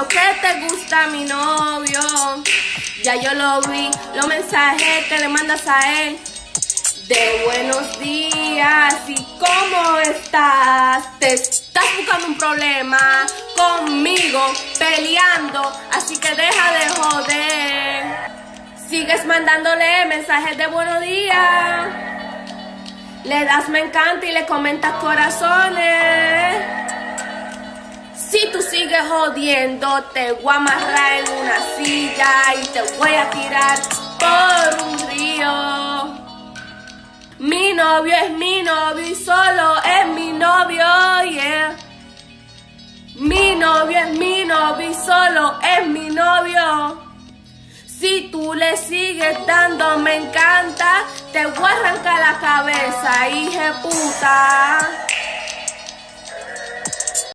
Veo que te gusta mi novio. Ya yo lo vi, los mensajes que le mandas a él. De buenos días y cómo estás. Te estás buscando un problema conmigo, peleando, así que deja de joder. Sigues mandándole mensajes de buenos días. Le das me encanta y le comentas corazones. Tú sigues jodiendo, te voy a amarrar en una silla y te voy a tirar por un río. Mi novio es mi novio y solo es mi novio, yeah. Mi novio es mi novio y solo es mi novio. Si tú le sigues dando me encanta, te voy a arrancar la cabeza, hija puta.